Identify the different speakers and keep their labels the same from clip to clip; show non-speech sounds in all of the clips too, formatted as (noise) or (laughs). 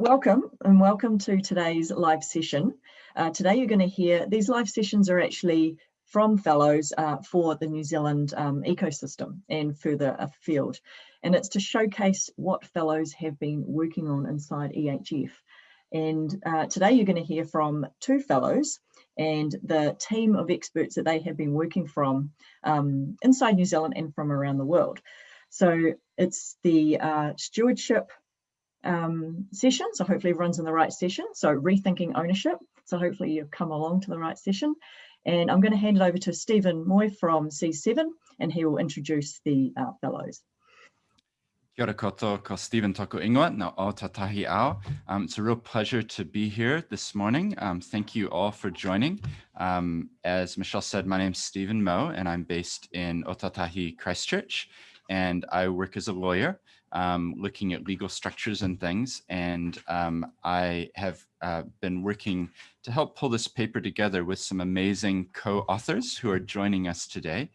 Speaker 1: welcome and welcome to today's live session. Uh, today you're going to hear, these live sessions are actually from fellows uh, for the New Zealand um, ecosystem and further afield. And it's to showcase what fellows have been working on inside EHF. And uh, today you're going to hear from two fellows and the team of experts that they have been working from um, inside New Zealand and from around the world. So it's the uh, stewardship um, session. So hopefully everyone's in the right session. So rethinking ownership. So hopefully you've come along to the right session. And I'm going to hand it over to Stephen Moy from C7 and he will introduce the uh, fellows.
Speaker 2: Kia ora koto, ko Stephen Toko Ingoa, na o tatahi ao. Um, it's a real pleasure to be here this morning. Um, thank you all for joining. Um, as Michelle said, my name's Stephen Moe and I'm based in Otautahi Christchurch and I work as a lawyer um, looking at legal structures and things. And um, I have uh, been working to help pull this paper together with some amazing co-authors who are joining us today.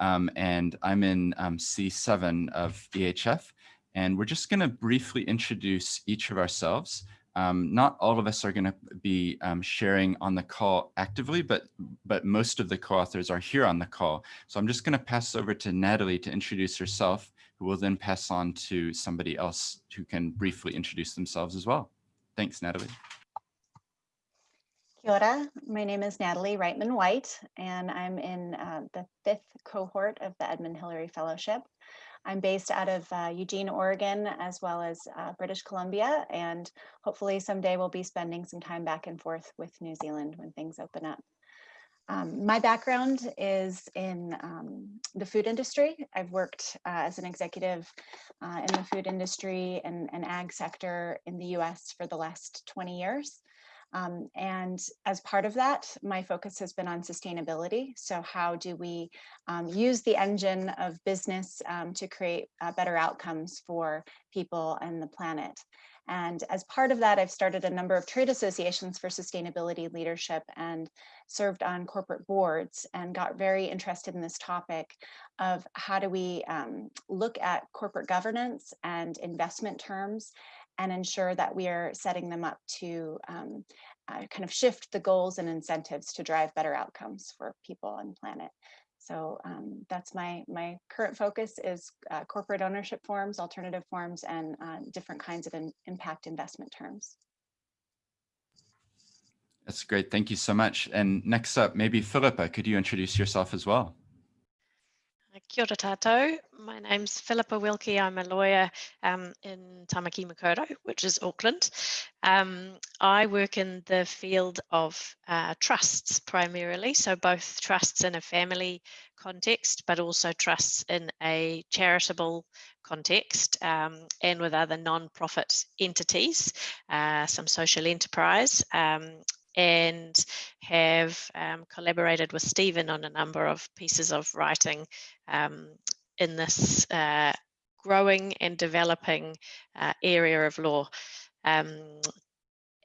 Speaker 2: Um, and I'm in um, C7 of EHF. And we're just going to briefly introduce each of ourselves. Um, not all of us are going to be um, sharing on the call actively, but but most of the co-authors are here on the call. So I'm just going to pass over to Natalie to introduce herself who will then pass on to somebody else who can briefly introduce themselves as well. Thanks, Natalie.
Speaker 3: Kia ora. My name is Natalie Reitman White, and I'm in uh, the fifth cohort of the Edmund Hillary Fellowship. I'm based out of uh, Eugene, Oregon, as well as uh, British Columbia, and hopefully someday we'll be spending some time back and forth with New Zealand when things open up. Um, my background is in um, the food industry. I've worked uh, as an executive uh, in the food industry and, and ag sector in the US for the last 20 years. Um, and as part of that, my focus has been on sustainability. So how do we um, use the engine of business um, to create uh, better outcomes for people and the planet? And as part of that, I've started a number of trade associations for sustainability leadership and served on corporate boards and got very interested in this topic of how do we um, look at corporate governance and investment terms and ensure that we are setting them up to um, uh, kind of shift the goals and incentives to drive better outcomes for people and planet. So um, that's my, my current focus is uh, corporate ownership forms, alternative forms, and uh, different kinds of in, impact investment terms.
Speaker 2: That's great. Thank you so much. And next up, maybe Philippa, could you introduce yourself as well?
Speaker 4: Kia ora tātou. My name's Philippa Wilkie. I'm a lawyer um, in Tamaki Makaurau, which is Auckland. Um, I work in the field of uh, trusts primarily, so both trusts in a family context, but also trusts in a charitable context um, and with other non-profit entities, uh, some social enterprise, um, and have um, collaborated with Stephen on a number of pieces of writing um, in this uh, growing and developing uh, area of law. Um,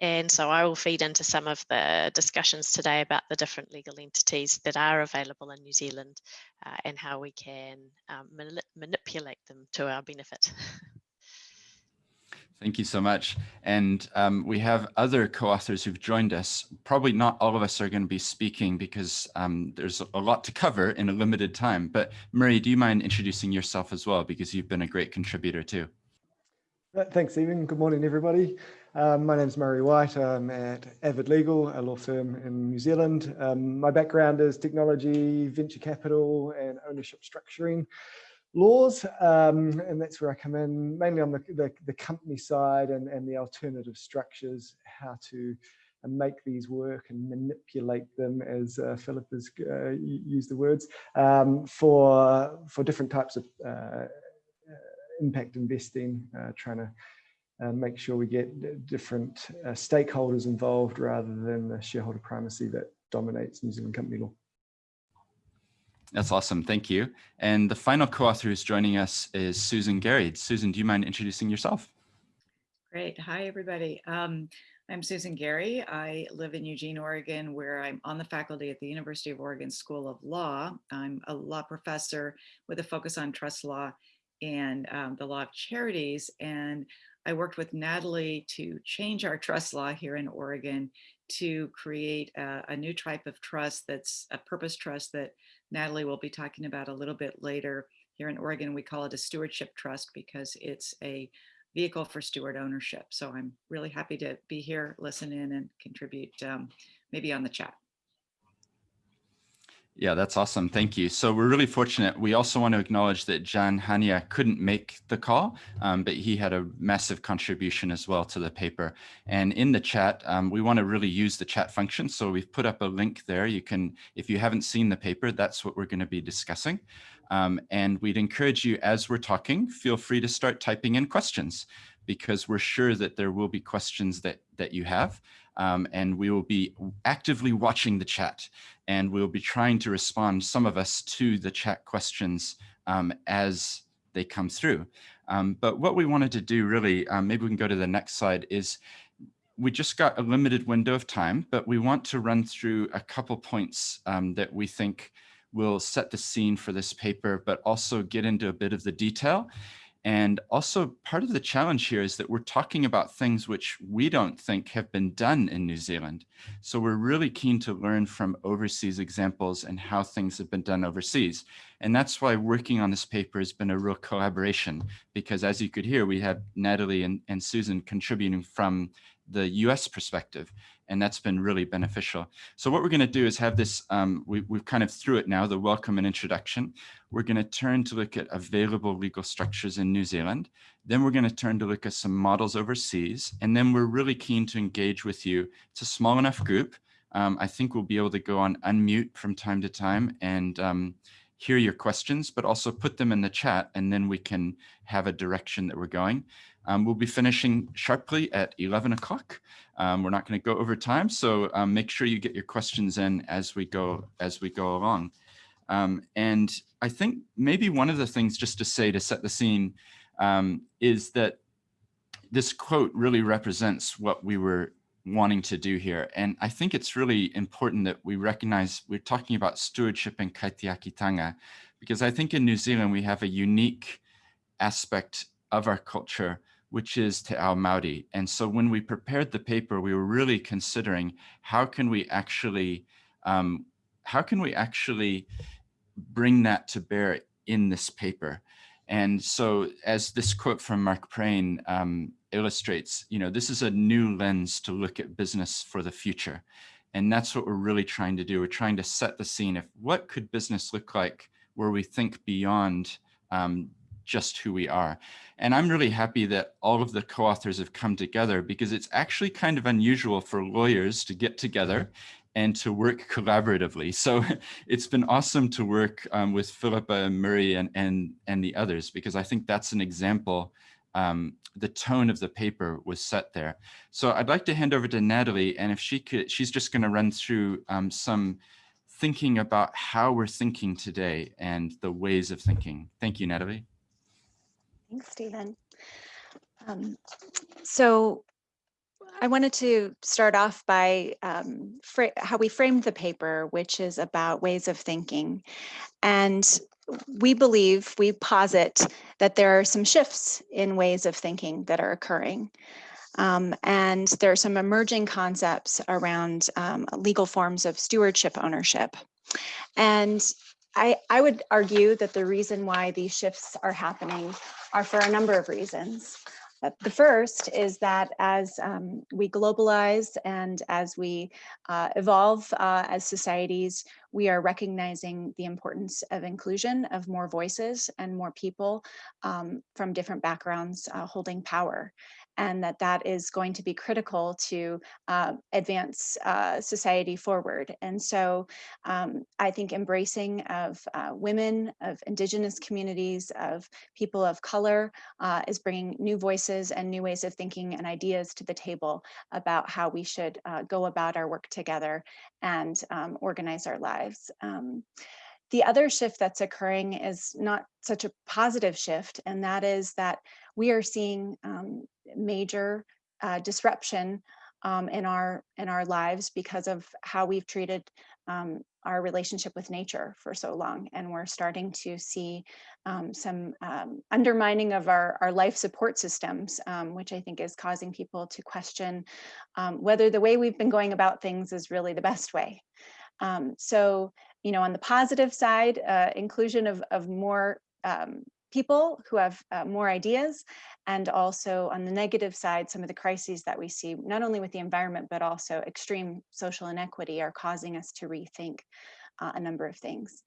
Speaker 4: and so I will feed into some of the discussions today about the different legal entities that are available in New Zealand uh, and how we can um, manipulate them to our benefit. (laughs)
Speaker 2: Thank you so much. And um, we have other co-authors who've joined us. Probably not all of us are going to be speaking because um, there's a lot to cover in a limited time. But Murray, do you mind introducing yourself as well? Because you've been a great contributor too.
Speaker 5: Uh, thanks, Stephen. Good morning, everybody. Um, my name is Murray White. I'm at Avid Legal, a law firm in New Zealand. Um, my background is technology, venture capital, and ownership structuring laws, um, and that's where I come in, mainly on the, the, the, company side and, and the alternative structures, how to uh, make these work and manipulate them, as uh, Philip has uh, used the words, um, for, for different types of uh, uh impact investing, uh, trying to make sure we get different stakeholders involved rather than the shareholder primacy that dominates New Zealand company law.
Speaker 2: That's awesome. Thank you. And the final co-author who's joining us is Susan Gary. Susan, do you mind introducing yourself?
Speaker 6: Great. Hi, everybody. Um, I'm Susan Gary. I live in Eugene, Oregon, where I'm on the faculty at the University of Oregon School of Law. I'm a law professor with a focus on trust law and um, the law of charities. And I worked with Natalie to change our trust law here in Oregon to create a, a, new type of trust that's a purpose trust that Natalie will be talking about a little bit later. Here in Oregon, we call it a stewardship trust because it's a vehicle for steward ownership. So I'm really happy to be here, listen in and contribute um, maybe on the chat.
Speaker 2: Yeah, that's awesome. Thank you. So we're really fortunate. We also want to acknowledge that Jan Hania couldn't make the call, um, but he had a massive contribution as well to the paper. And in the chat, um, we want to really use the chat function. So we've put up a link there. You can, if you haven't seen the paper, that's what we're going to be discussing. Um, and we'd encourage you as we're talking, feel free to start typing in questions because we're sure that there will be questions that, that you have. Um, and we will be actively watching the chat and we'll be trying to respond, some of us, to the chat questions um, as they come through. Um, but what we wanted to do really, um, maybe we can go to the next slide, is we just got a limited window of time, but we want to run through a couple points um, that we think will set the scene for this paper, but also get into a bit of the detail. And also part of the challenge here is that we're talking about things which we don't think have been done in New Zealand. So we're really keen to learn from overseas examples and how things have been done overseas. And that's why working on this paper has been a real collaboration, because as you could hear, we have Natalie and, and Susan contributing from the US perspective and that's been really beneficial. So what we're going to do is have this, um, we, we've kind of through it now, the welcome and introduction. We're going to turn to look at available legal structures in New Zealand. Then we're going to turn to look at some models overseas. And then we're really keen to engage with you. It's a small enough group. Um, I think we'll be able to go on unmute from time to time and um, hear your questions, but also put them in the chat and then we can have a direction that we're going. Um, we'll be finishing sharply at 11 o'clock. Um, we're not going to go over time, so um, make sure you get your questions in as we go as we go along. Um, and I think maybe one of the things just to say to set the scene um, is that this quote really represents what we were wanting to do here. And I think it's really important that we recognize we're talking about stewardship and kaitiakitanga, because I think in New Zealand we have a unique aspect of our culture which is Te Ao Māori. And so when we prepared the paper, we were really considering how can we actually, um, how can we actually bring that to bear in this paper? And so as this quote from Mark Prain um, illustrates, you know, this is a new lens to look at business for the future. And that's what we're really trying to do. We're trying to set the scene of what could business look like where we think beyond um, just who we are. And I'm really happy that all of the co-authors have come together because it's actually kind of unusual for lawyers to get together and to work collaboratively. So (laughs) it's been awesome to work um, with Philippa and Murray and, and, and the others, because I think that's an example um, the tone of the paper was set there. So I'd like to hand over to Natalie, and if she could, she's just going to run through um, some thinking about how we're thinking today and the ways of thinking. Thank you, Natalie.
Speaker 3: Thanks, Stephen. Um, so I wanted to start off by um, how we framed the paper, which is about ways of thinking. And we believe, we posit that there are some shifts in ways of thinking that are occurring. Um, and there are some emerging concepts around um, legal forms of stewardship ownership. And I, I would argue that the reason why these shifts are happening are for a number of reasons. Uh, the first is that as um, we globalize and as we uh, evolve uh, as societies, we are recognizing the importance of inclusion of more voices and more people um, from different backgrounds uh, holding power and that that is going to be critical to uh, advance uh, society forward. And so um, I think embracing of uh, women, of indigenous communities, of people of color uh, is bringing new voices and new ways of thinking and ideas to the table about how we should uh, go about our work together and um, organize our lives. Um, the other shift that's occurring is not such a positive shift, and that is that we are seeing um, major uh, disruption um, in our in our lives because of how we've treated um, our relationship with nature for so long. And we're starting to see um, some um, undermining of our, our life support systems, um, which I think is causing people to question um, whether the way we've been going about things is really the best way. Um, so, you know, on the positive side, uh, inclusion of, of more people who have uh, more ideas and also on the negative side some of the crises that we see not only with the environment but also extreme social inequity are causing us to rethink uh, a number of things.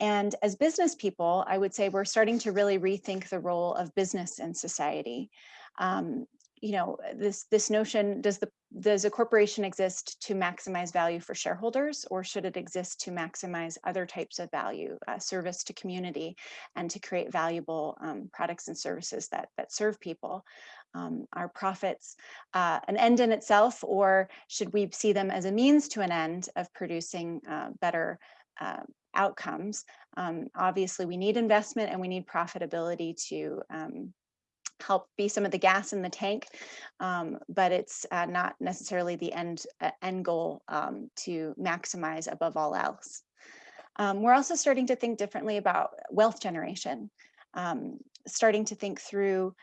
Speaker 3: And as business people i would say we're starting to really rethink the role of business in society. Um, you know, this this notion, does the does a corporation exist to maximize value for shareholders or should it exist to maximize other types of value, uh, service to community and to create valuable um, products and services that, that serve people? Um, are profits uh, an end in itself or should we see them as a means to an end of producing uh, better uh, outcomes? Um, obviously, we need investment and we need profitability to um, help be some of the gas in the tank, um, but it's uh, not necessarily the end, uh, end goal um, to maximize above all else. Um, we're also starting to think differently about wealth generation, um, starting to think through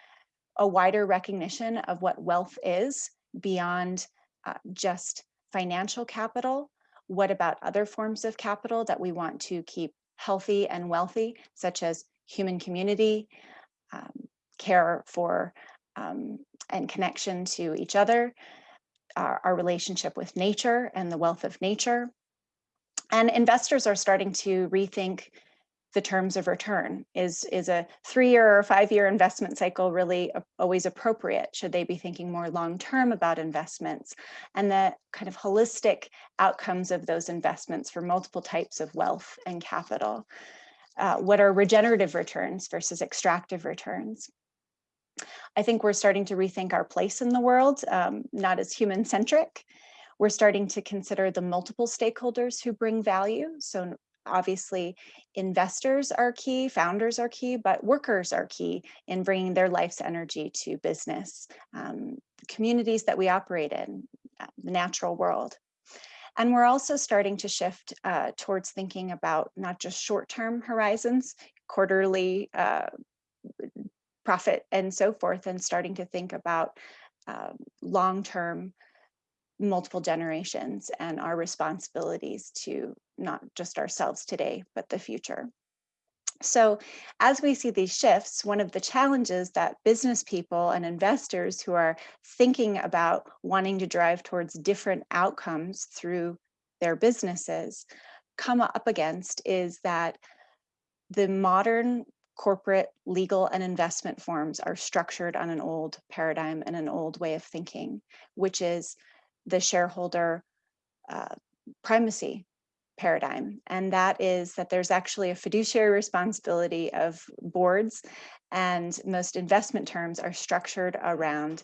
Speaker 3: a wider recognition of what wealth is beyond uh, just financial capital. What about other forms of capital that we want to keep healthy and wealthy, such as human community, um, care for um, and connection to each other, our, our relationship with nature and the wealth of nature. And investors are starting to rethink the terms of return. Is, is a three-year or five-year investment cycle really always appropriate? Should they be thinking more long-term about investments and the kind of holistic outcomes of those investments for multiple types of wealth and capital? Uh, what are regenerative returns versus extractive returns? I think we're starting to rethink our place in the world, um, not as human centric. We're starting to consider the multiple stakeholders who bring value. So obviously investors are key, founders are key, but workers are key in bringing their life's energy to business, um, communities that we operate in, uh, the natural world. And we're also starting to shift uh, towards thinking about not just short-term horizons, quarterly uh, profit and so forth and starting to think about um, long-term multiple generations and our responsibilities to not just ourselves today, but the future. So as we see these shifts, one of the challenges that business people and investors who are thinking about wanting to drive towards different outcomes through their businesses come up against is that the modern corporate, legal, and investment forms are structured on an old paradigm and an old way of thinking, which is the shareholder uh, primacy paradigm. And that is that there's actually a fiduciary responsibility of boards and most investment terms are structured around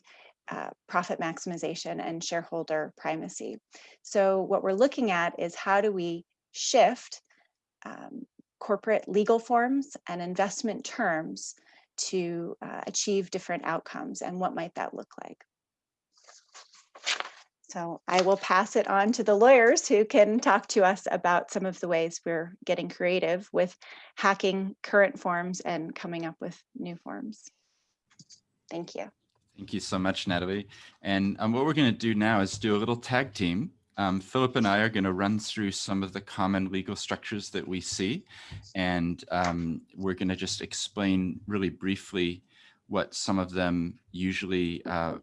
Speaker 3: uh, profit maximization and shareholder primacy. So what we're looking at is how do we shift um, corporate legal forms and investment terms to uh, achieve different outcomes and what might that look like. So I will pass it on to the lawyers who can talk to us about some of the ways we're getting creative with hacking current forms and coming up with new forms. Thank you.
Speaker 2: Thank you so much, Natalie. And um, what we're going to do now is do a little tag team um, Philip and I are going to run through some of the common legal structures that we see, and um, we're going to just explain really briefly what some of them usually uh,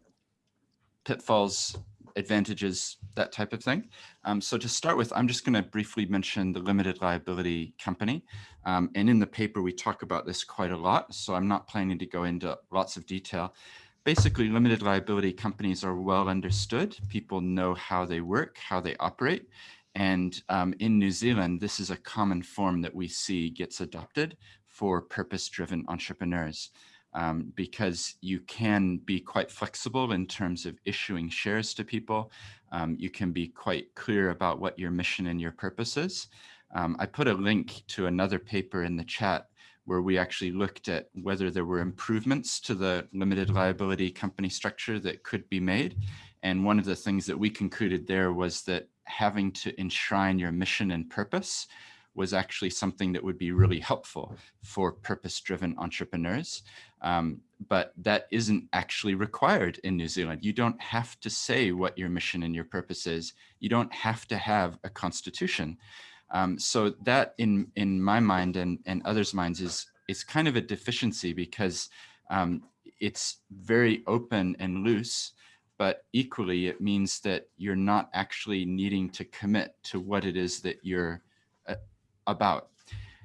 Speaker 2: pitfalls, advantages, that type of thing. Um, so to start with, I'm just going to briefly mention the limited liability company. Um, and in the paper, we talk about this quite a lot, so I'm not planning to go into lots of detail basically limited liability companies are well understood. People know how they work, how they operate. And um, in New Zealand, this is a common form that we see gets adopted for purpose-driven entrepreneurs um, because you can be quite flexible in terms of issuing shares to people. Um, you can be quite clear about what your mission and your purpose is. Um, I put a link to another paper in the chat where we actually looked at whether there were improvements to the limited liability company structure that could be made. And one of the things that we concluded there was that having to enshrine your mission and purpose was actually something that would be really helpful for purpose-driven entrepreneurs. Um, but that isn't actually required in New Zealand. You don't have to say what your mission and your purpose is. You don't have to have a constitution. Um, so that in, in my mind and, and others' minds is, is kind of a deficiency because um, it's very open and loose, but equally it means that you're not actually needing to commit to what it is that you're about.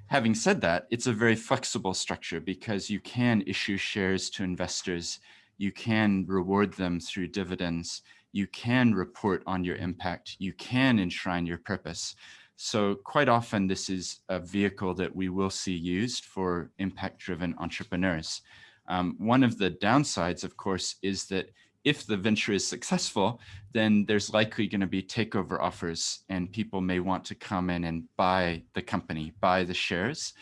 Speaker 2: Having said that, it's a very flexible structure because you can issue shares to investors, you can reward them through dividends, you can report on your impact, you can enshrine your purpose. So quite often this is a vehicle that we will see used for impact-driven entrepreneurs. Um, one of the downsides, of course, is that if the venture is successful, then there's likely going to be takeover offers and people may want to come in and buy the company, buy the shares.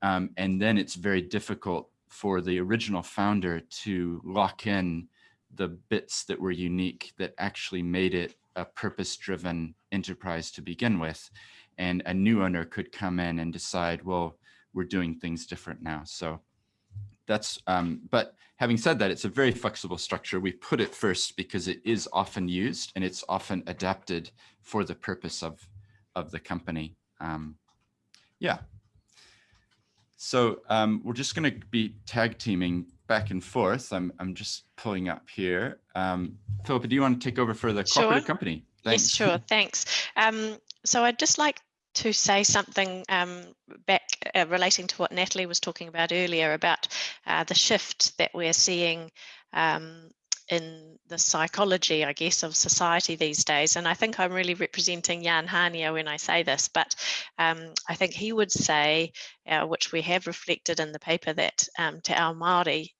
Speaker 2: Um, and then it's very difficult for the original founder to lock in the bits that were unique that actually made it a purpose-driven enterprise to begin with. And a new owner could come in and decide, well, we're doing things different now. So that's, um, but having said that, it's a very flexible structure. We put it first because it is often used and it's often adapted for the purpose of, of the company. Um, yeah. So um, we're just going to be tag teaming back and forth. I'm, I'm just pulling up here. Um, Philippa, do you want to take over for the
Speaker 4: sure.
Speaker 2: cooperative company?
Speaker 4: Thanks. Yes, sure. Thanks. Um, so I'd just like to say something um, back uh, relating to what Natalie was talking about earlier about uh, the shift that we're seeing um, in the psychology, I guess, of society these days. And I think I'm really representing Jan Hania when I say this, but um, I think he would say, uh, which we have reflected in the paper, that um, Te Ao Māori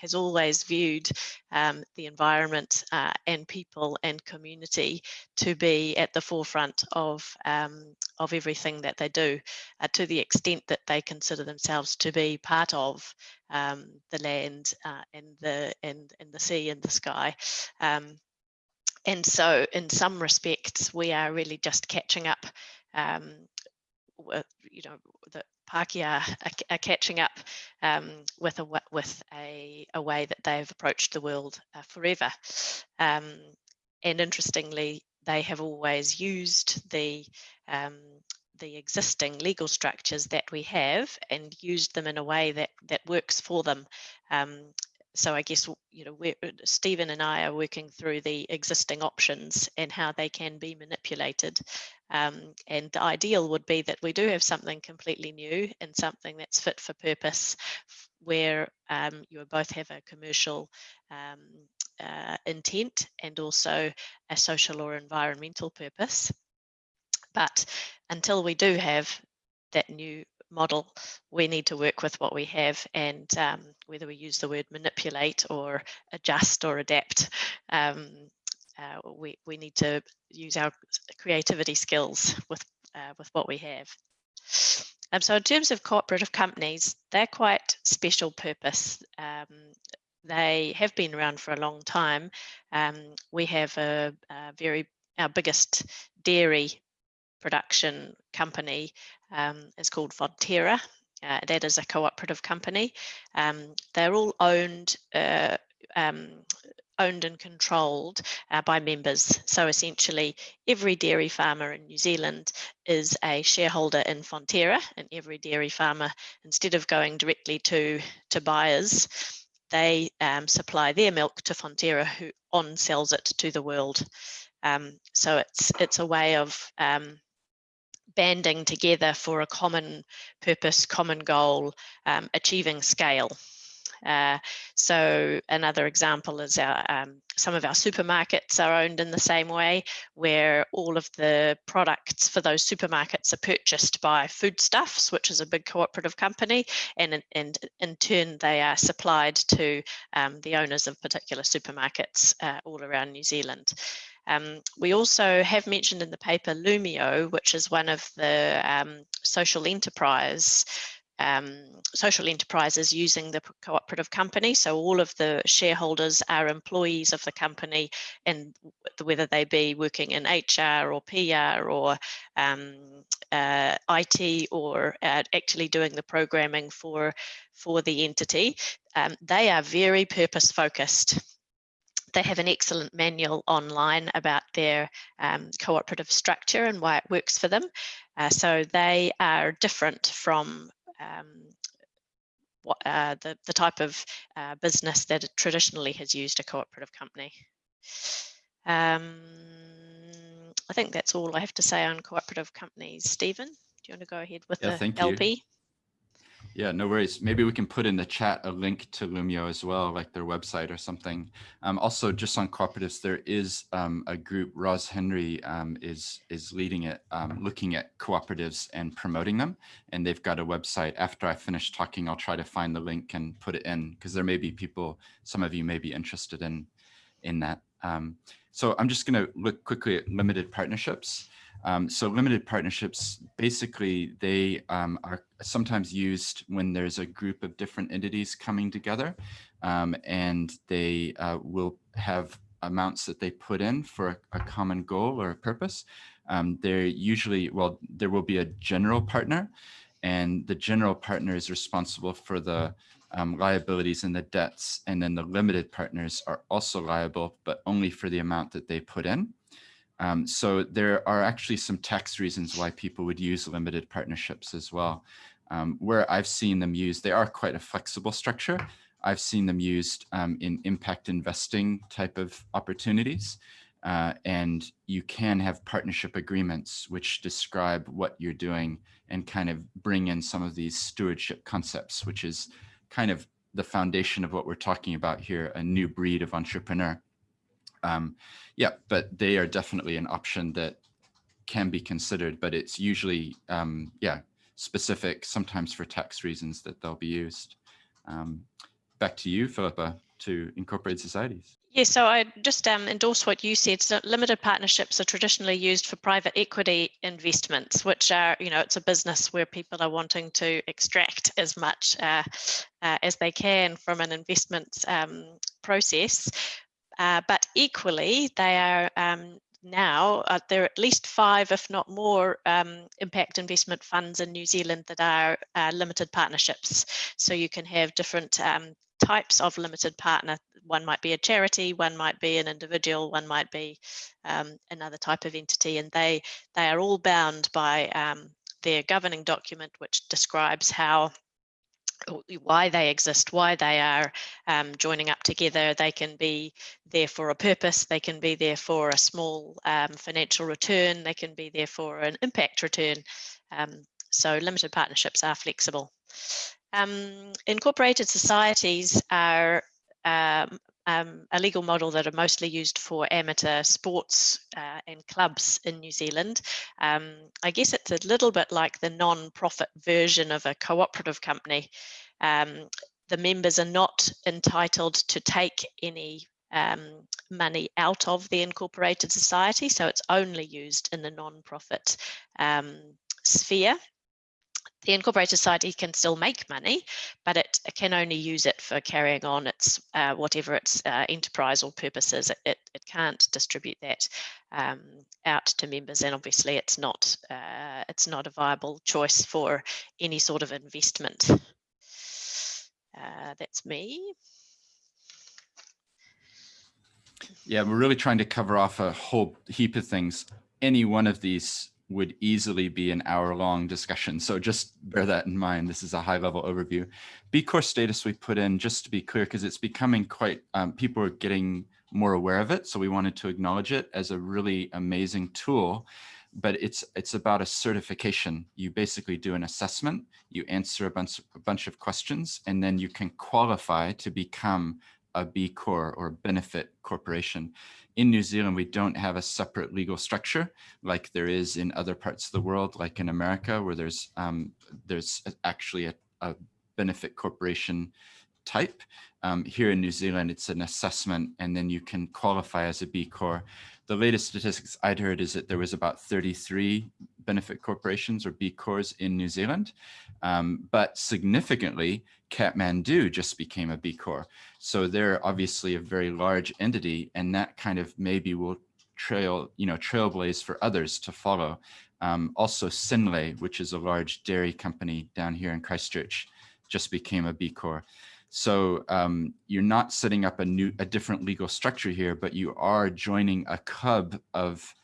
Speaker 4: has always viewed um, the environment uh, and people and community to be at the forefront of, um, of everything that they do uh, to the extent that they consider themselves to be part of um, the land uh, and, the, and, and the sea and the sky. Um, and so in some respects, we are really just catching up um, with, you know, the Pākehā are, are catching up um, with a with a, a way that they've approached the world uh, forever. Um, and interestingly, they have always used the um, the existing legal structures that we have and used them in a way that that works for them um, so I guess you know we're, Stephen and I are working through the existing options and how they can be manipulated. Um, and the ideal would be that we do have something completely new and something that's fit for purpose, where um, you both have a commercial um, uh, intent and also a social or environmental purpose. But until we do have that new model, we need to work with what we have and um, whether we use the word manipulate or adjust or adapt, um, uh, we, we need to use our creativity skills with, uh, with what we have. Um, so in terms of cooperative companies, they're quite special purpose. Um, they have been around for a long time. Um, we have a, a very, our biggest dairy production company um, is called Fonterra. Uh, that is a cooperative company. Um, they're all owned uh, um, owned and controlled uh, by members. So essentially, every dairy farmer in New Zealand is a shareholder in Fonterra, and every dairy farmer, instead of going directly to, to buyers, they um, supply their milk to Fonterra, who on sells it to the world. Um, so it's it's a way of um, banding together for a common purpose, common goal, um, achieving scale. Uh, so another example is our, um, some of our supermarkets are owned in the same way, where all of the products for those supermarkets are purchased by Foodstuffs, which is a big cooperative company, and in, and in turn they are supplied to um, the owners of particular supermarkets uh, all around New Zealand. Um, we also have mentioned in the paper Loomio, which is one of the um, social enterprise um, social enterprises using the cooperative company. So all of the shareholders are employees of the company and whether they be working in HR or PR or um, uh, IT or uh, actually doing the programming for, for the entity, um, they are very purpose focused they have an excellent manual online about their um, cooperative structure and why it works for them. Uh, so they are different from what, uh, the, the type of uh, business that traditionally has used a cooperative company. Um, I think that's all I have to say on cooperative companies. Stephen, do you want to go ahead with
Speaker 2: yeah,
Speaker 4: the LP?
Speaker 2: You. Yeah, no worries. Maybe we can put in the chat a link to Loomio as well, like their website or something. Um, also, just on cooperatives, there is um, a group, Roz Henry um, is, is leading it, um, looking at cooperatives and promoting them. And they've got a website. After I finish talking, I'll try to find the link and put it in because there may be people, some of you may be interested in, in that. Um, so I'm just going to look quickly at limited partnerships. Um, so limited partnerships, basically, they um, are sometimes used when there's a group of different entities coming together um, and they uh, will have amounts that they put in for a, a common goal or a purpose. Um, they're usually, well, there will be a general partner and the general partner is responsible for the um, liabilities and the debts. And then the limited partners are also liable, but only for the amount that they put in. Um, so there are actually some tax reasons why people would use limited partnerships as well. Um, where I've seen them used, they are quite a flexible structure. I've seen them used um, in impact investing type of opportunities. Uh, and you can have partnership agreements which describe what you're doing and kind of bring in some of these stewardship concepts, which is kind of the foundation of what we're talking about here, a new breed of entrepreneur. Um, yeah, but they are definitely an option that can be considered, but it's usually, um, yeah, specific, sometimes for tax reasons that they'll be used. Um, back to you, Philippa, to incorporate societies.
Speaker 4: Yeah, so I just um, endorse what you said. So limited partnerships are traditionally used for private equity investments, which are, you know, it's a business where people are wanting to extract as much uh, uh, as they can from an investment um, process. Uh, but equally, they are um, now, uh, there are at least five, if not more, um, impact investment funds in New Zealand that are uh, limited partnerships. So you can have different um, types of limited partner. One might be a charity, one might be an individual, one might be um, another type of entity, and they they are all bound by um, their governing document, which describes how why they exist, why they are um, joining up together. They can be there for a purpose, they can be there for a small um, financial return, they can be there for an impact return. Um, so limited partnerships are flexible. Um, incorporated societies are um, a legal model that are mostly used for amateur sports uh, and clubs in New Zealand. Um, I guess it's a little bit like the non-profit version of a cooperative company. Um, the members are not entitled to take any um, money out of the incorporated society, so it's only used in the non-profit um, sphere the incorporated society can still make money, but it, can only use it for carrying on its uh, whatever its uh, enterprise or purposes. It, it, it can't distribute that um, out to members, and obviously it's not uh, it's not a viable choice for any sort of investment. Uh, that's me.
Speaker 2: Yeah, we're really trying to cover off a whole heap of things. Any one of these would easily be an hour long discussion. So just bear that in mind. This is a high level overview. B Corp status we put in just to be clear because it's becoming quite, um, people are getting more aware of it. So we wanted to acknowledge it as a really amazing tool, but it's it's about a certification. You basically do an assessment, you answer a bunch, a bunch of questions, and then you can qualify to become a B Corp or benefit corporation. In New Zealand, we don't have a separate legal structure like there is in other parts of the world, like in America, where there's um, there's actually a, a, benefit corporation type. Um, here in New Zealand, it's an assessment, and then you can qualify as a B Corp. The latest statistics I'd heard is that there was about 33 benefit corporations or B Corps in New Zealand. Um, but significantly, Kathmandu just became a B Corp. So they're obviously a very large entity and that kind of maybe will trail, you know, trailblaze for others to follow. Um, also Synlait, which is a large dairy company down here in Christchurch, just became a B Corp. So um, you're not setting up a new, a different legal structure here, but you are joining a cub of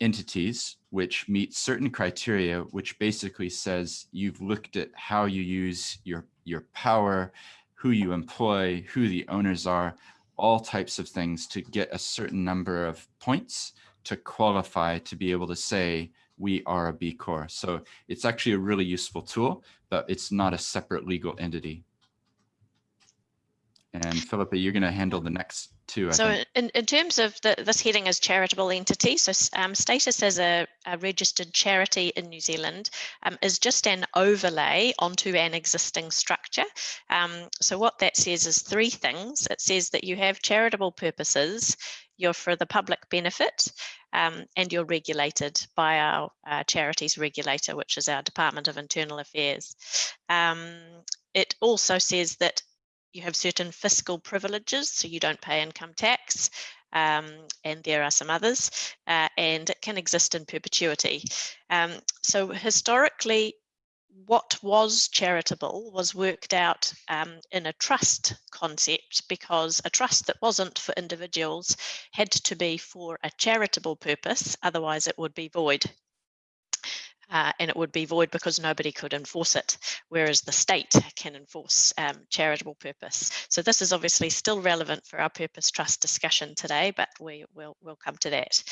Speaker 2: entities which meet certain criteria, which basically says you've looked at how you use your, your power, who you employ, who the owners are, all types of things to get a certain number of points to qualify to be able to say we are a B Corp. So it's actually a really useful tool, but it's not a separate legal entity. And Philippa, you're going to handle the next two. I
Speaker 4: so in, in terms of the, this heading as charitable entity, so um, status as a, a, registered charity in New Zealand um, is just an overlay onto an existing structure. Um, so what that says is three things. It says that you have charitable purposes, you're for the public benefit, um, and you're regulated by our uh, charities regulator, which is our Department of Internal Affairs. Um, it also says that you have certain fiscal privileges, so you don't pay income tax, um, and there are some others, uh, and it can exist in perpetuity. Um, so historically, what was charitable was worked out um, in a trust concept because a trust that wasn't for individuals had to be for a charitable purpose, otherwise it would be void uh, and it would be void because nobody could enforce it, whereas the state can enforce um, charitable purpose. So this is obviously still relevant for our purpose trust discussion today, but we will we'll come to that.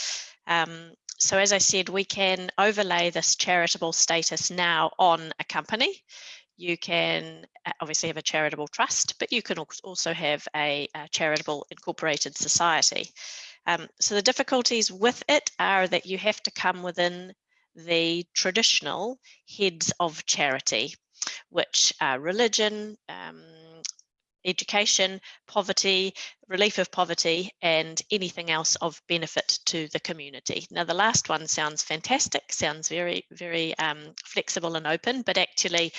Speaker 4: Um, so as I said, we can overlay this charitable status now on a company. You can uh, obviously have a charitable trust, but you can also have a, a charitable incorporated society. Um, so the difficulties with it are that you have to come within the traditional heads of charity, which are religion, um, education, poverty, relief of poverty, and anything else of benefit to the community. Now, the last one sounds fantastic, sounds very, very um, flexible and open, but actually,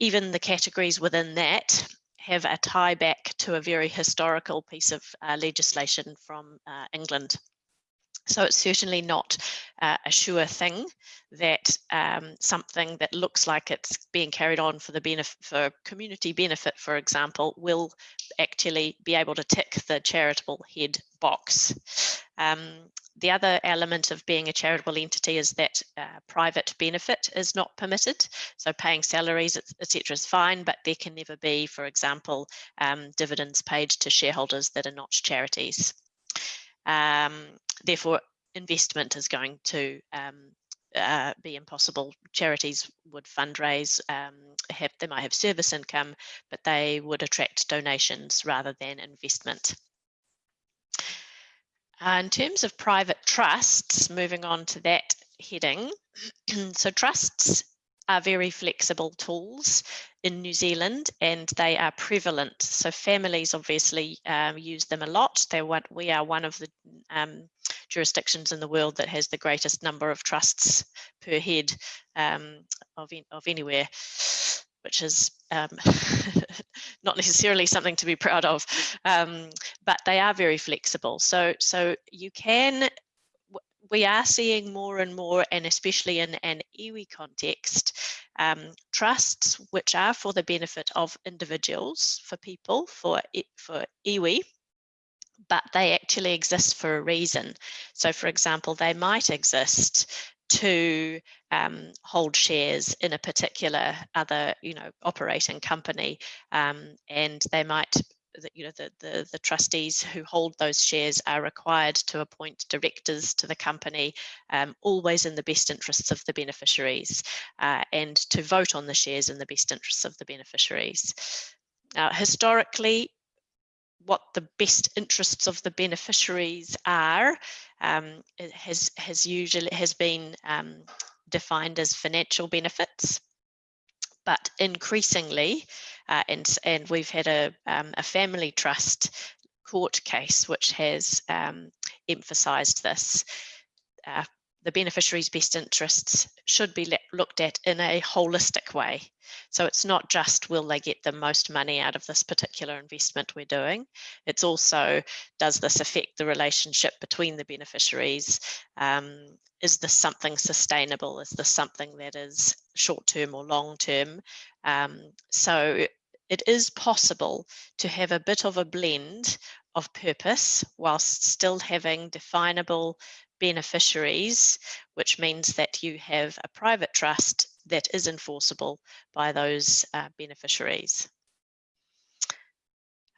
Speaker 4: even the categories within that have a tie back to a very historical piece of uh, legislation from uh, England. So it's certainly not uh, a sure thing that um, something that looks like it's being carried on for the benefit for community benefit, for example, will actually be able to tick the charitable head box. Um, the other element of being a charitable entity is that uh, private benefit is not permitted. So paying salaries, etc., is fine, but there can never be, for example, um, dividends paid to shareholders that are not charities. Um, therefore, investment is going to um, uh, be impossible. Charities would fundraise, um, have, they might have service income, but they would attract donations rather than investment. Uh, in terms of private trusts, moving on to that heading, (clears throat) so trusts are very flexible tools in New Zealand and they are prevalent. So families obviously um, use them a lot. They want, we are one of the um, jurisdictions in the world that has the greatest number of trusts per head um, of, of anywhere, which is um, (laughs) not necessarily something to be proud of, um, but they are very flexible. So, so you can we are seeing more and more, and especially in an iwi context, um, trusts which are for the benefit of individuals, for people, for, for iwi, but they actually exist for a reason. So for example, they might exist to um, hold shares in a particular other, you know, operating company, um, and they might that you know the, the, the trustees who hold those shares are required to appoint directors to the company um, always in the best interests of the beneficiaries uh, and to vote on the shares in the best interests of the beneficiaries now historically what the best interests of the beneficiaries are um, has has usually has been um, defined as financial benefits but increasingly, uh, and, and we've had a, um, a family trust court case which has um, emphasised this. Uh, the beneficiary's best interests should be looked at in a holistic way. So it's not just will they get the most money out of this particular investment we're doing. It's also does this affect the relationship between the beneficiaries? Um, is this something sustainable? Is this something that is short term or long term? Um, so it is possible to have a bit of a blend of purpose whilst still having definable beneficiaries, which means that you have a private trust that is enforceable by those uh, beneficiaries.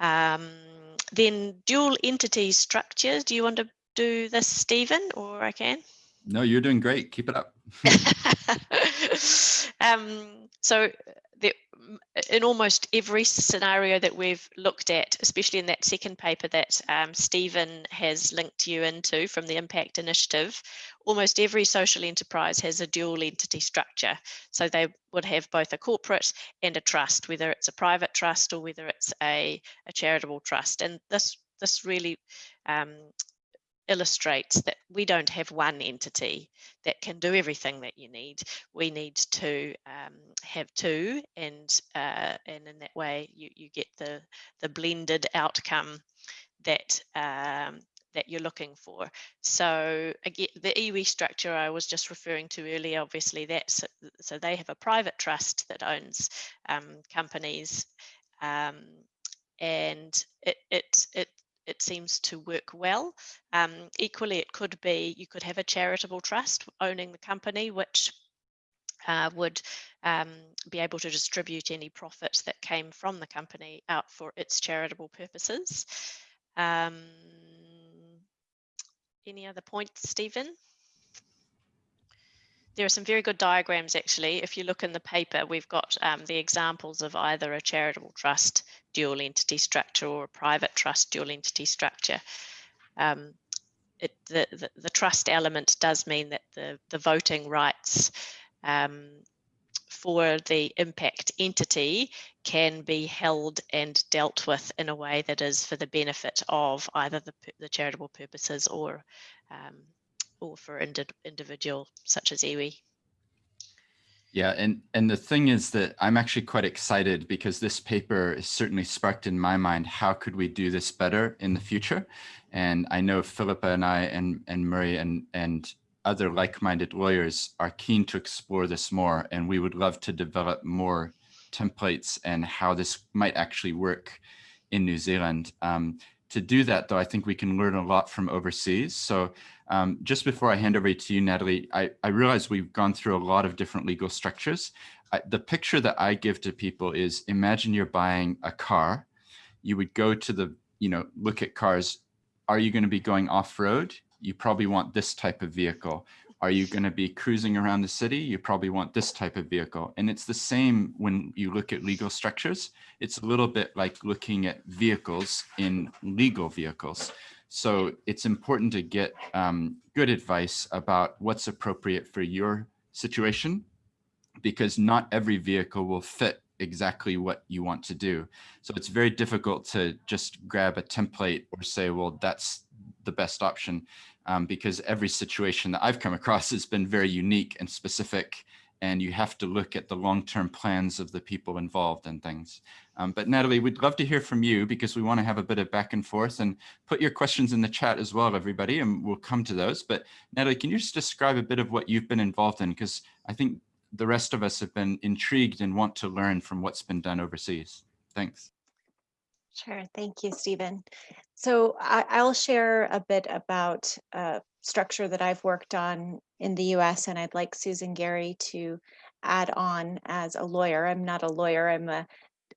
Speaker 4: Um, then dual entity structures. Do you want to do this, Stephen, or I can?
Speaker 2: No, you're doing great. Keep it up. (laughs) (laughs)
Speaker 4: um, so the, in almost every scenario that we've looked at, especially in that second paper that um, Stephen has linked you into from the Impact Initiative, almost every social enterprise has a dual entity structure. So they would have both a corporate and a trust, whether it's a private trust or whether it's a, a charitable trust. And this this really um, illustrates that we don't have one entity that can do everything that you need. We need to um, have two, and uh, and in that way you you get the the blended outcome that um, that you're looking for. So again, the iwi structure I was just referring to earlier, obviously that's so they have a private trust that owns um, companies, um, and it it it it seems to work well. Um, equally, it could be you could have a charitable trust owning the company, which uh, would um, be able to distribute any profits that came from the company out for its charitable purposes. Um, any other points, Stephen? There are some very good diagrams actually. If you look in the paper, we've got um, the examples of either a charitable trust dual entity structure or a private trust dual entity structure. Um, it, the, the, the, trust element does mean that the, the voting rights um, for the impact entity can be held and dealt with in a way that is for the benefit of either the, the charitable purposes or um, or for indi individual such as iwi.
Speaker 2: Yeah, and, and the thing is that I'm actually quite excited because this paper is certainly sparked in my mind, how could we do this better in the future? And I know Philippa and I and, and Murray and, and other like-minded lawyers are keen to explore this more, and we would love to develop more templates and how this might actually work in New Zealand. Um, to do that, though, I think we can learn a lot from overseas. So um, just before I hand over to you, Natalie, I, I realize we've gone through a lot of different legal structures. I, the picture that I give to people is imagine you're buying a car. You would go to the, you know, look at cars. Are you going to be going off-road? You probably want this type of vehicle. Are you going to be cruising around the city? You probably want this type of vehicle. And it's the same when you look at legal structures. It's a little bit like looking at vehicles in legal vehicles. So it's important to get um, good advice about what's appropriate for your situation because not every vehicle will fit exactly what you want to do. So it's very difficult to just grab a template or say, well, that's the best option um, because every situation that I've come across has been very unique and specific and you have to look at the long-term plans of the people involved and things. Um, but Natalie, we'd love to hear from you because we want to have a bit of back and forth and put your questions in the chat as well, everybody, and we'll come to those. But Natalie, can you just describe a bit of what you've been involved in? Because I think the rest of us have been intrigued and want to learn from what's been done overseas. Thanks.
Speaker 3: Sure. Thank you, Stephen. So I, will share a bit about a structure that I've worked on in the US, and I'd like Susan Gary to add on as a lawyer. I'm not a lawyer, I'm a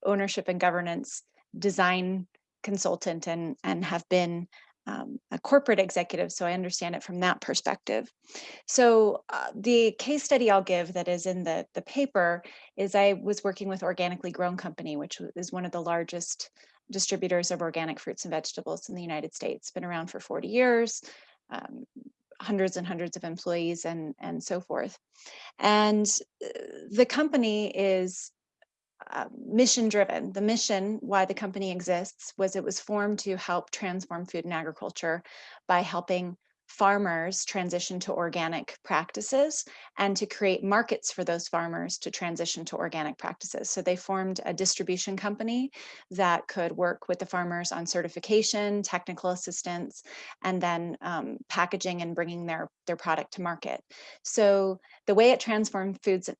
Speaker 3: ownership and governance design consultant and, and have been um, a corporate executive, so I understand it from that perspective. So uh, the case study I'll give that is in the, the paper is I was working with Organically Grown Company, which is one of the largest distributors of organic fruits and vegetables in the United States. Been around for 40 years, um, hundreds and hundreds of employees and, and so forth. And uh, the company is uh, mission driven. The mission why the company exists was it was formed to help transform food and agriculture by helping farmers transition to organic practices and to create markets for those farmers to transition to organic practices. So they formed a distribution company that could work with the farmers on certification, technical assistance, and then um, packaging and bringing their, their product to market. So the way it transformed foods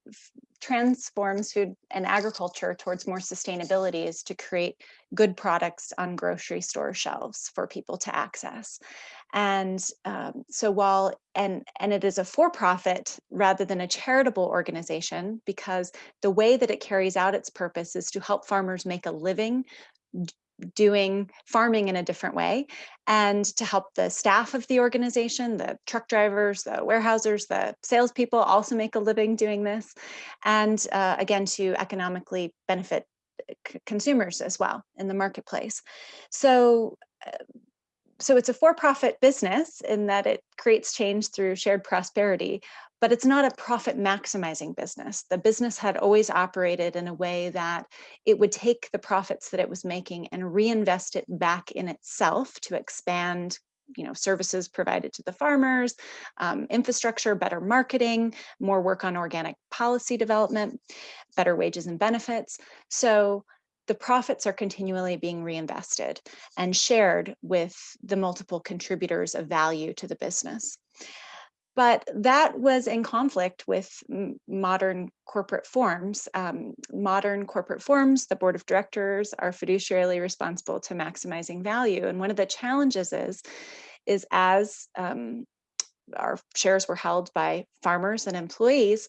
Speaker 3: transforms food and agriculture towards more sustainability is to create good products on grocery store shelves for people to access. And um, so while, and, and it is a for-profit rather than a charitable organization, because the way that it carries out its purpose is to help farmers make a living doing farming in a different way and to help the staff of the organization, the truck drivers, the warehousers, the salespeople also make a living doing this. And uh, again, to economically benefit consumers as well in the marketplace. So uh, so it's a for-profit business in that it creates change through shared prosperity, but it's not a profit maximizing business. The business had always operated in a way that it would take the profits that it was making and reinvest it back in itself to expand you know, services provided to the farmers, um, infrastructure, better marketing, more work on organic policy development, better wages and benefits. So the profits are continually being reinvested and shared with the multiple contributors of value to the business. But that was in conflict with modern corporate forms. Um, modern corporate forms, the board of directors are fiduciarily responsible to maximizing value. And one of the challenges is, is as um, our shares were held by farmers and employees,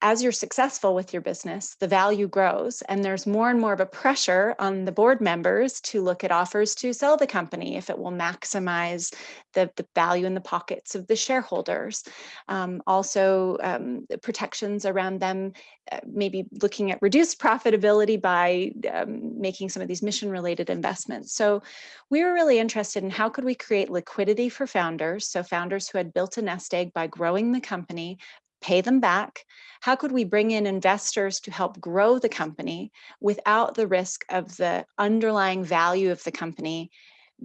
Speaker 3: as you're successful with your business, the value grows and there's more and more of a pressure on the board members to look at offers to sell the company if it will maximize the, the value in the pockets of the shareholders. Um, also, um, protections around them, uh, maybe looking at reduced profitability by um, making some of these mission related investments. So we were really interested in how could we create liquidity for founders, so founders who had built a nest egg by growing the company, pay them back? How could we bring in investors to help grow the company without the risk of the underlying value of the company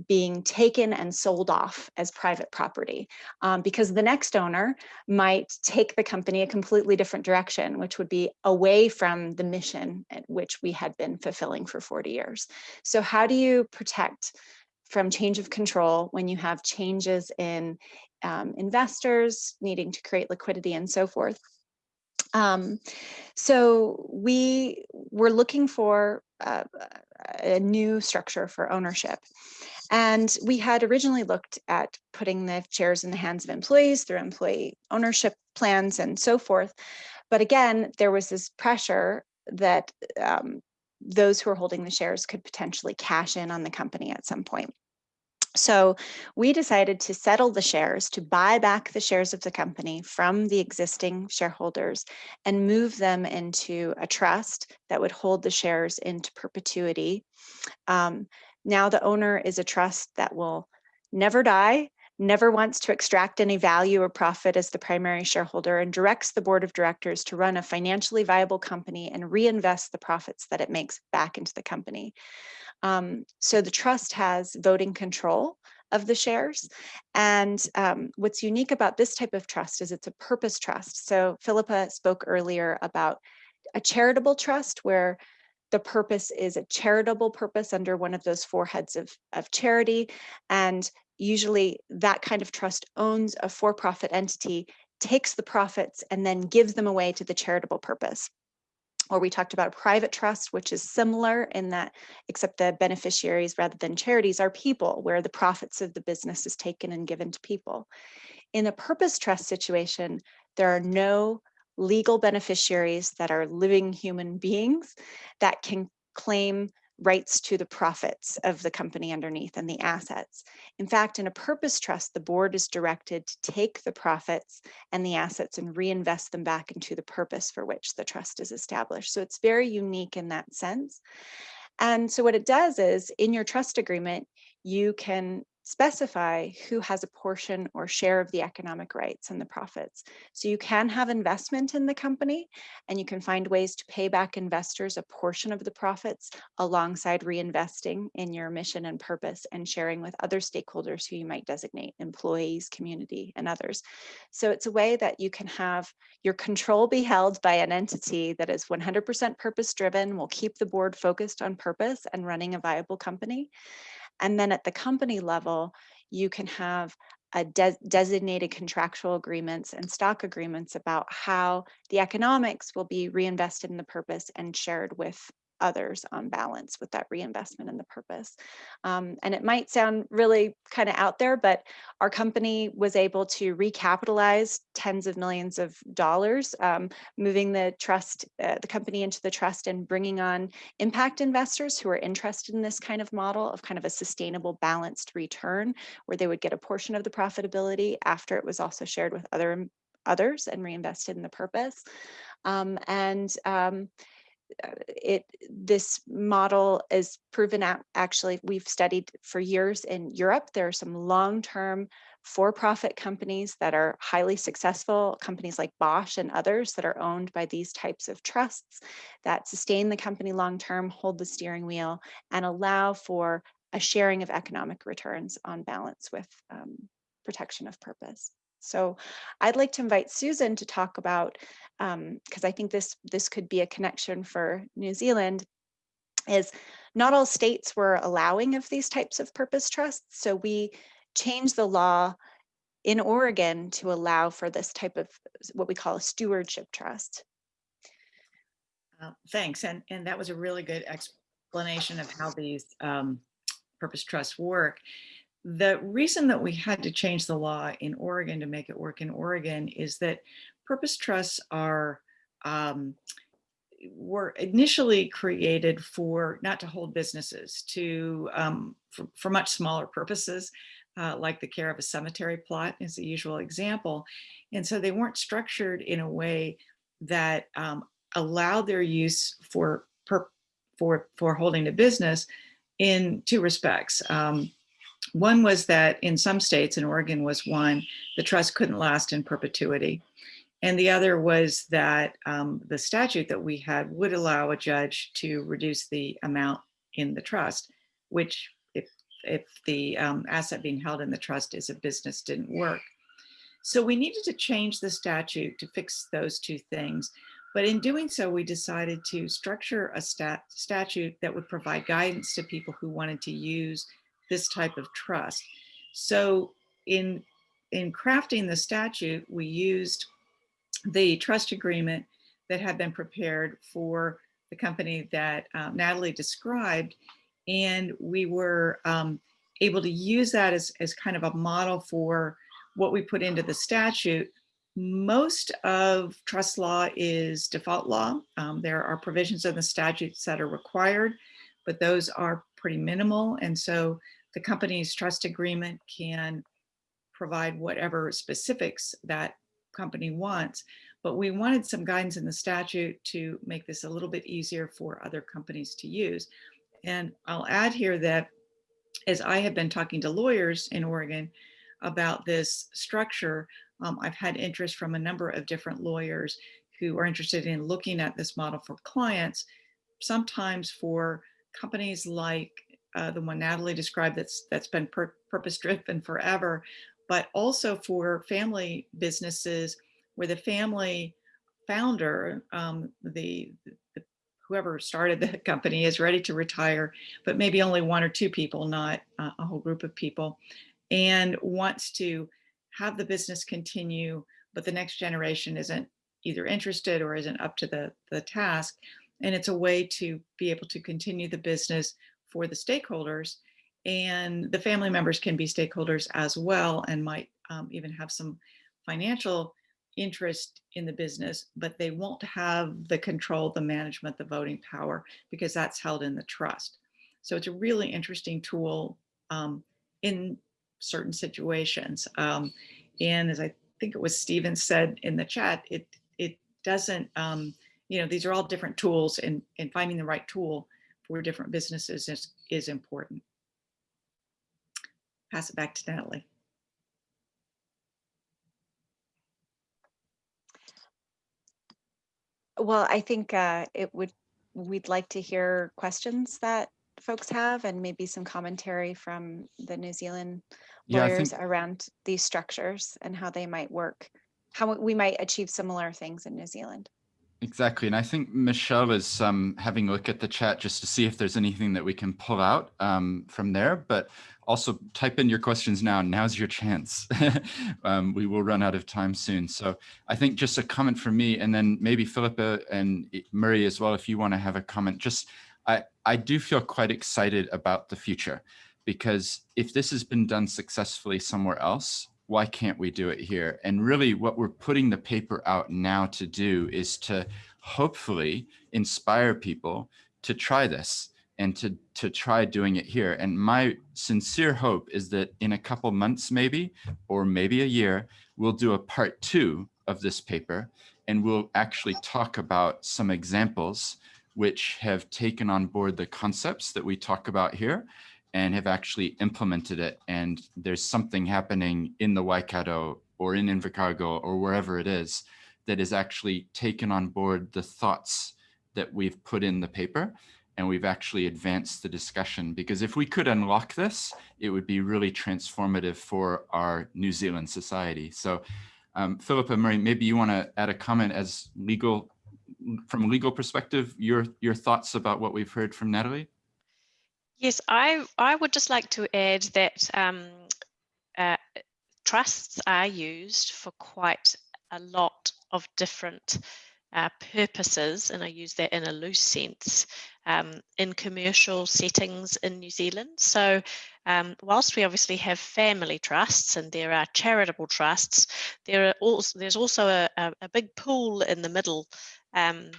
Speaker 3: being taken and sold off as private property um, because the next owner might take the company a completely different direction, which would be away from the mission at which we had been fulfilling for 40 years. So how do you protect from change of control when you have changes in um, investors needing to create liquidity and so forth. Um, so we were looking for uh, a new structure for ownership. And we had originally looked at putting the shares in the hands of employees through employee ownership plans and so forth. But again, there was this pressure that um, those who are holding the shares could potentially cash in on the company at some point. So we decided to settle the shares, to buy back the shares of the company from the existing shareholders and move them into a trust that would hold the shares into perpetuity. Um, now the owner is a trust that will never die, never wants to extract any value or profit as the primary shareholder and directs the board of directors to run a financially viable company and reinvest the profits that it makes back into the company. Um, so the trust has voting control of the shares. And um, what's unique about this type of trust is it's a purpose trust. So Philippa spoke earlier about a charitable trust where the purpose is a charitable purpose under one of those four heads of, of charity. And usually that kind of trust owns a for-profit entity, takes the profits, and then gives them away to the charitable purpose or we talked about a private trust, which is similar in that, except the beneficiaries rather than charities are people, where the profits of the business is taken and given to people. In a purpose trust situation, there are no legal beneficiaries that are living human beings that can claim rights to the profits of the company underneath and the assets. In fact, in a purpose trust, the board is directed to take the profits and the assets and reinvest them back into the purpose for which the trust is established. So it's very unique in that sense. And so what it does is in your trust agreement, you can specify who has a portion or share of the economic rights and the profits. So you can have investment in the company and you can find ways to pay back investors a portion of the profits alongside reinvesting in your mission and purpose and sharing with other stakeholders who you might designate, employees, community, and others. So it's a way that you can have your control be held by an entity that is 100% purpose driven, will keep the board focused on purpose and running a viable company and then at the company level, you can have a de designated contractual agreements and stock agreements about how the economics will be reinvested in the purpose and shared with others on balance with that reinvestment and the purpose. Um, and it might sound really kind of out there, but our company was able to recapitalize tens of millions of dollars, um, moving the trust, uh, the company into the trust and bringing on impact investors who are interested in this kind of model of kind of a sustainable balanced return where they would get a portion of the profitability after it was also shared with other others and reinvested in the purpose. Um, and um, it this model is proven out actually we've studied for years in Europe there are some long-term for-profit companies that are highly successful companies like Bosch and others that are owned by these types of trusts that sustain the company long-term hold the steering wheel and allow for a sharing of economic returns on balance with um, protection of purpose. So I'd like to invite Susan to talk about, because um, I think this, this could be a connection for New Zealand, is not all states were allowing of these types of purpose trusts. So we changed the law in Oregon to allow for this type of what we call a stewardship trust.
Speaker 6: Uh, thanks. And, and that was a really good explanation of how these um, purpose trusts work. The reason that we had to change the law in Oregon to make it work in Oregon is that purpose trusts are um, were initially created for not to hold businesses to um, for, for, much smaller purposes uh, like the care of a cemetery plot is the usual example. And so they weren't structured in a way that um, allowed their use for per, for for holding a business in two respects. Um, one was that in some states, and Oregon was one, the trust couldn't last in perpetuity. And the other was that um, the statute that we had would allow a judge to reduce the amount in the trust, which if, if the um, asset being held in the trust is a business didn't work. So we needed to change the statute to fix those two things. But in doing so, we decided to structure a stat statute that would provide guidance to people who wanted to use this type of trust. So in, in crafting the statute, we used the trust agreement that had been prepared for the company that uh, Natalie described. And we were um, able to use that as, as kind of a model for what we put into the statute. Most of trust law is default law. Um, there are provisions in the statutes that are required, but those are pretty minimal. And so the company's trust agreement can provide whatever specifics that company wants, but we wanted some guidance in the statute to make this a little bit easier for other companies to use. And I'll add here that as I have been talking to lawyers in Oregon about this structure, um, I've had interest from a number of different lawyers who are interested in looking at this model for clients, sometimes for companies like uh, the one Natalie described that's that's been pur purpose driven forever, but also for family businesses where the family founder, um, the, the, whoever started the company is ready to retire, but maybe only one or two people, not uh, a whole group of people, and wants to have the business continue, but the next generation isn't either interested or isn't up to the, the task. And it's a way to be able to continue the business for the stakeholders and the family members can be stakeholders as well and might um, even have some financial interest in the business, but they won't have the control, the management, the voting power, because that's held in the trust. So it's a really interesting tool um, in certain situations. Um, and as I think it was Stephen said in the chat, it it doesn't, um, you know, these are all different tools and, and finding the right tool for different businesses is, is important. pass it back to Natalie.
Speaker 3: Well, I think uh, it would, we'd like to hear questions that folks have and maybe some commentary from the New Zealand
Speaker 2: Yeah,
Speaker 3: lawyers
Speaker 2: think
Speaker 3: around these structures and how they might work, how we might achieve similar things in New Zealand.
Speaker 2: Exactly. And I think Michelle is um, having a look at the chat just to see if there's anything that we can pull out um, from there. But also type in your questions now. Now's your chance. (laughs) um, we will run out of time soon. So I think just a comment from me and then maybe Philippa and Murray as well, if you want to have a comment. Just I, I do feel quite excited about the future because if this has been done successfully somewhere else, why can't we do it here? And really what we're putting the paper out now to do is to hopefully inspire people to try this and to, to try doing it here. And my sincere hope is that in a couple months maybe, or maybe a year, we'll do a part two of this paper and we'll actually talk about some examples which have taken on board the concepts that we talk about here and have actually implemented it. And there's something happening in the Waikato or in Invercargill or wherever it is that is actually taken on board the thoughts that we've put in the paper and we've actually advanced the discussion because if we could unlock this, it would be really transformative for our New Zealand society. So um, Philippa Murray, maybe you want to add a comment as legal, from a legal perspective, your, your thoughts about what we've heard from Natalie?
Speaker 4: Yes, I, I would just like to add that um, uh, trusts are used for quite a lot of different uh, purposes, and I use that in a loose sense, um, in commercial settings in New Zealand. So um, whilst we obviously have family trusts and there are charitable trusts, there are also, there's also a, a, a big pool in the middle um,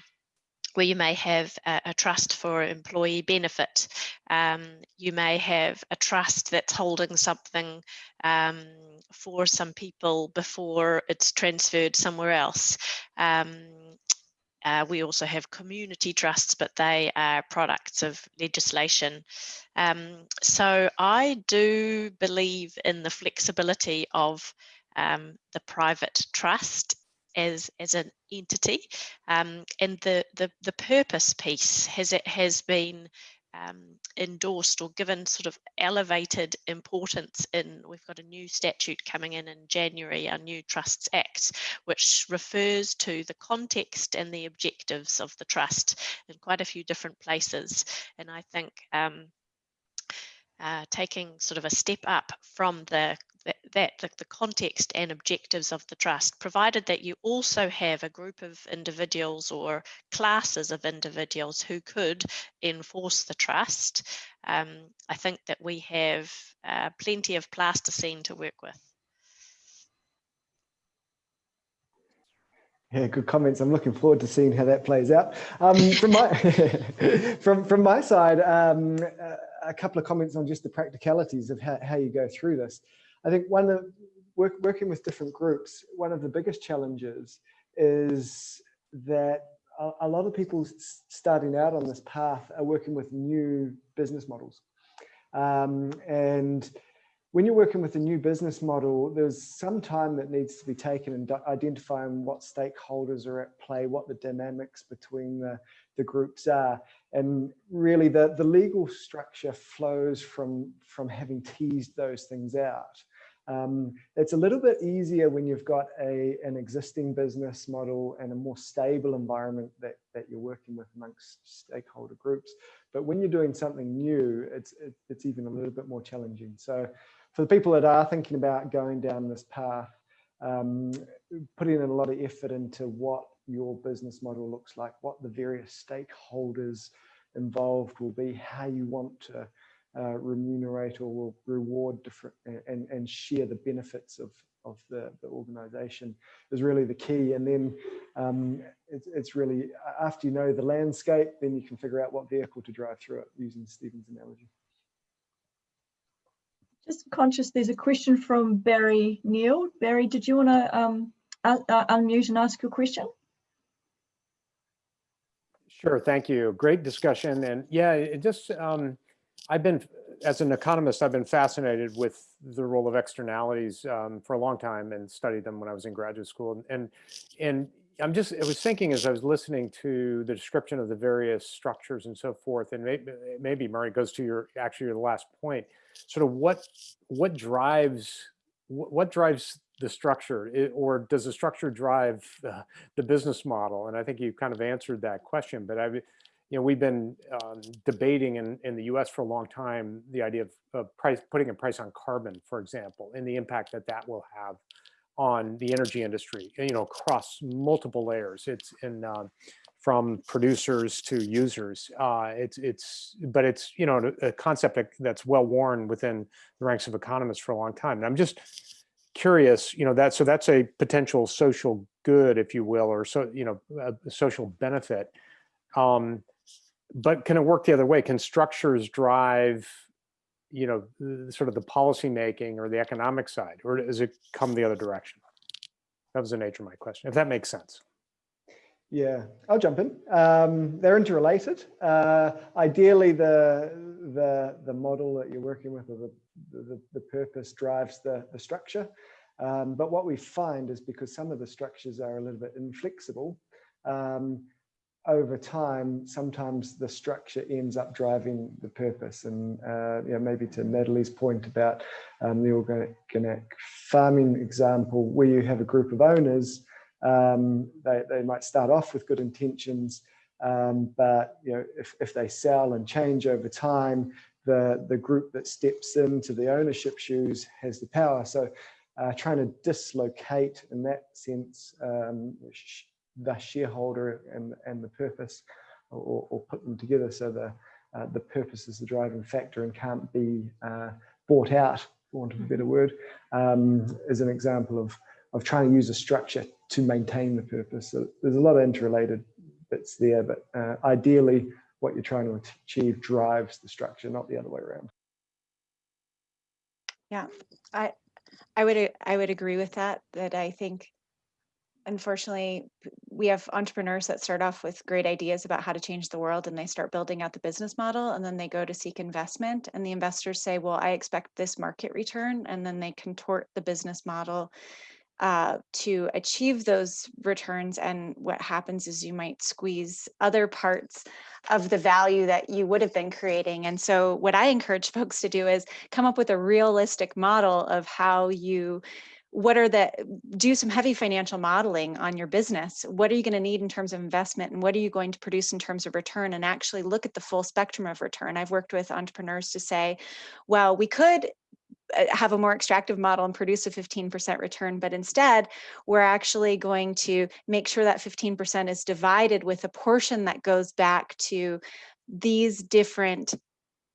Speaker 4: where you may have a, a trust for employee benefit. Um, you may have a trust that's holding something um, for some people before it's transferred somewhere else. Um, uh, we also have community trusts, but they are products of legislation. Um, so I do believe in the flexibility of um, the private trust as as an entity um, and the, the the purpose piece has it has been um, endorsed or given sort of elevated importance in we've got a new statute coming in in January our new trusts act which refers to the context and the objectives of the trust in quite a few different places. And I think um, uh, taking sort of a step up from the that, that the, the, context and objectives of the trust, provided that you also have a group of individuals or classes of individuals who could enforce the trust, um, I think that we have uh, plenty of plasticine to work with.
Speaker 5: Yeah, good comments. I'm looking forward to seeing how that plays out. Um, from my (laughs) from from my side, um, a couple of comments on just the practicalities of how, how you go through this. I think one of work, working with different groups, one of the biggest challenges is that a, a lot of people starting out on this path are working with new business models. Um, and when you're working with a new business model, there's some time that needs to be taken in identifying what stakeholders are at play, what the dynamics between the, the groups are. And really the, the legal structure flows from, from having teased those things out. Um, it's a little bit easier when you've got a, an existing business model and a more stable environment that, that you're working with amongst stakeholder groups. But when you're doing something new, it's, it, it's even a little bit more challenging. So for the people that are thinking about going down this path, um, putting in a lot of effort into what your business model looks like, what the various stakeholders involved will be, how you want to uh, remunerate or will reward different and, and share the benefits of, of the, the organization is really the key. And then um, it's, it's really, after you know the landscape, then you can figure out what vehicle to drive through it using Stephen's analogy.
Speaker 1: Just conscious, there's a question from Barry Neal. Barry, did you want to um, uh, unmute and ask your question?
Speaker 7: Sure, thank you. Great discussion. And yeah, it just, um, I've been as an economist, I've been fascinated with the role of externalities um, for a long time and studied them when I was in graduate school. And and I'm just I was thinking as I was listening to the description of the various structures and so forth, and maybe maybe Murray goes to your actually your last point, sort of what what drives what drives the structure it, or does the structure drive uh, the business model? And I think you kind of answered that question, but I've you know, we've been um, debating in, in the US for a long time, the idea of, of price, putting a price on carbon, for example, and the impact that that will have on the energy industry, you know, across multiple layers. It's in uh, from producers to users. Uh, it's it's but it's you know a, concept that's well worn within the ranks of economists for a long time. And I'm just curious, you know, that so that's a potential social good, if you will, or so you know a social benefit. Um, but can it work the other way? Can structures drive, you know, sort of the policy making or the economic side, or does it come the other direction? That was the nature of my question, if that makes sense.
Speaker 5: Yeah, I'll jump in. Um, they're interrelated. Uh, ideally, the the the model that you're working with or the the, the purpose drives the the structure. Um, but what we find is because some of the structures are a little bit inflexible, um, over time, sometimes the structure ends up driving the purpose. And uh, you know, maybe to Natalie's point about um, the organic farming example, where you have a group of owners, um, they, they might start off with good intentions, um, but you know, if, if they sell and change over time, the, the group that steps into the ownership shoes has the power. So uh, trying to dislocate in that sense um, the shareholder and, and the purpose or, or put them together so the, uh, the purpose is the driving factor and can't be uh, bought out, for want of a better word, um, is an example of, of trying to use a structure to maintain the purpose. So there's a lot of interrelated bits there, but uh, ideally what you're trying to achieve drives the structure, not the other way around.
Speaker 3: Yeah, I, I would I would agree with that. That I think unfortunately, we have entrepreneurs that start off with great ideas about how to change the world and they start building out the business model and then they go to seek investment and the investors say, well, I expect this market return. And then they contort the business model uh, to achieve those returns. And what happens is you might squeeze other parts of the value that you would have been creating. And so what I encourage (laughs) folks to do is come up with a realistic model of how you what are the do some heavy financial modeling on your business. What are you going to need in terms of investment and what are you going to produce in terms of return and actually look at the full spectrum of return? I've worked with entrepreneurs to say well we could uh, have a more extractive model and produce a 15% return, but instead we're actually going to make sure that 15% is divided with a portion that goes back to these different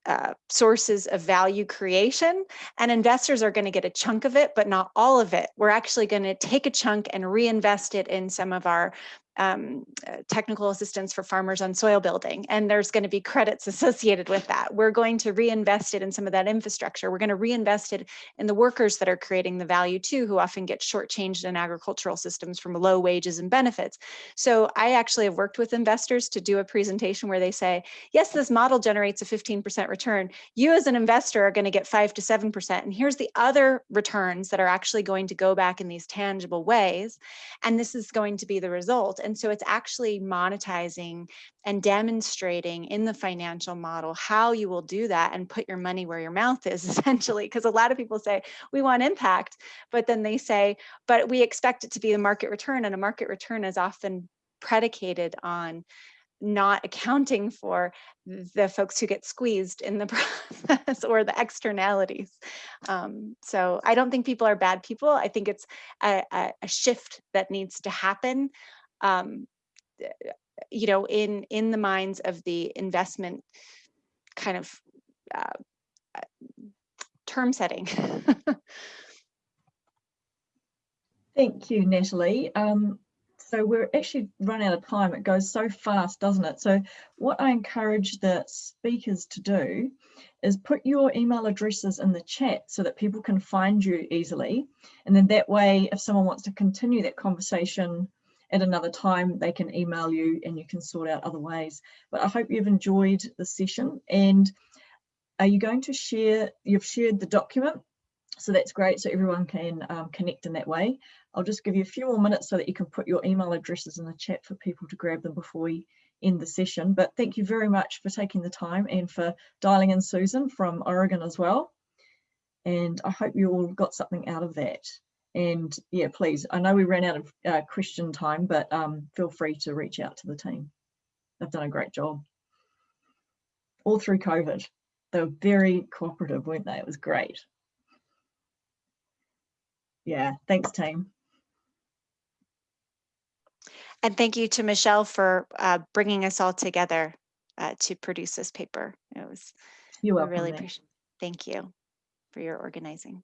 Speaker 3: uh, sources of value creation and investors are going to get a chunk of it, but not all of it. We're actually going to take a chunk and reinvest it in some of our um, uh, technical assistance for farmers on soil building, and there's going to be credits (laughs) associated with that. We're going to reinvest it in some of that infrastructure. We're going to reinvest it in the workers that are creating the value too, who often get shortchanged in agricultural systems from low wages and benefits. So I actually have worked with investors to do a presentation where they say, yes, this model generates a 15% return. You as an investor are going to get five to 7%. And here's the other returns that are actually going to go back in these tangible ways. And this is going to be the result. So it's actually monetizing and demonstrating in the financial model how you will do that and put your money where your mouth is (laughs) essentially. Because a lot of people say, we want impact, but then they say, but we expect it to be a market return and a market return is often predicated on not accounting for the folks who get squeezed in the (laughs) process or the externalities. Um, so I don't think people are bad people. I think it's a, a shift that needs to happen um, you know, in in the minds of the investment kind of uh, term setting. (laughs)
Speaker 1: Thank you, Natalie. Um, so we're actually run out of time. It goes so fast, doesn't it? So what I encourage the speakers to do is put your email addresses in the chat so that people can find you easily. And then that way, if someone wants to continue that conversation at another time they can email you and you can sort out other ways. But I hope you've enjoyed the session and are you going to share, you've shared the document, so that's great, so everyone can um, connect in that way. I'll just give you a few more minutes so that you can put your email addresses in the chat for people to grab them before we end the session. But thank you very much for taking the time and for dialing in Susan from Oregon as well. And I hope you all got something out of that. And yeah, please, I know we ran out of uh, question time, but um, feel free to reach out to the team. They've done a great job. All through COVID. They were very cooperative, weren't they? It was great. Yeah, thanks team.
Speaker 3: And thank you to Michelle for uh, bringing us all together uh, to produce this paper. It was,
Speaker 1: You're welcome.
Speaker 3: really appreciate, thank you for your organizing.